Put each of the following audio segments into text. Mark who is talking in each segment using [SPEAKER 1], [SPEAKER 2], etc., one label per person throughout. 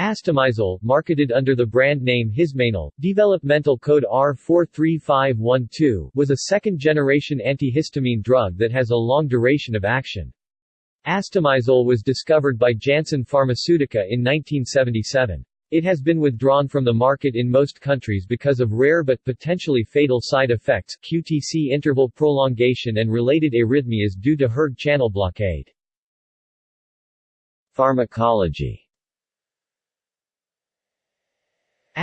[SPEAKER 1] Astemizole, marketed under the brand name Hismanal, developmental code R43512, was a second-generation antihistamine drug that has a long duration of action. Astemizole was discovered by Janssen Pharmaceutica in 1977. It has been withdrawn from the market in most countries because of rare but potentially fatal side effects QTC interval prolongation and related arrhythmias due to hERG channel blockade.
[SPEAKER 2] Pharmacology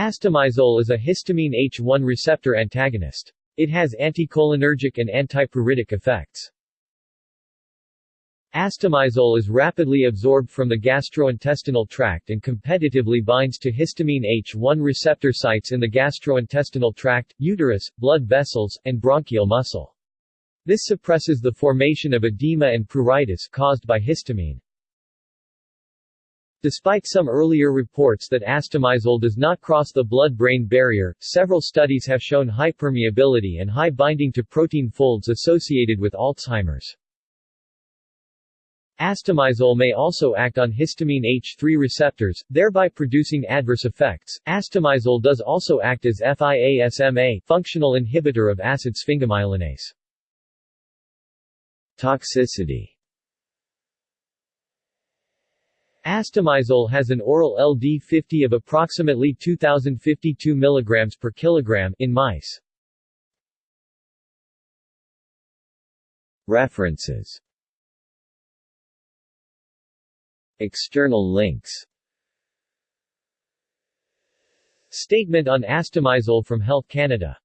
[SPEAKER 1] Astemizole is a histamine H1 receptor antagonist. It has anticholinergic and antipruritic effects. Astemizole is rapidly absorbed from the gastrointestinal tract and competitively binds to histamine H1 receptor sites in the gastrointestinal tract, uterus, blood vessels, and bronchial muscle. This suppresses the formation of edema and pruritus caused by histamine. Despite some earlier reports that astemizole does not cross the blood-brain barrier, several studies have shown high permeability and high binding to protein folds associated with Alzheimer's. Astemizole may also act on histamine H3 receptors, thereby producing adverse effects. Astemizole does also act as FIASMA, functional inhibitor of acid sphingomyelinase.
[SPEAKER 2] Toxicity
[SPEAKER 1] Astemizole has an oral LD50 of approximately 2052 mg per kilogram in mice.
[SPEAKER 2] References. External links.
[SPEAKER 1] Statement on Astemizole from Health Canada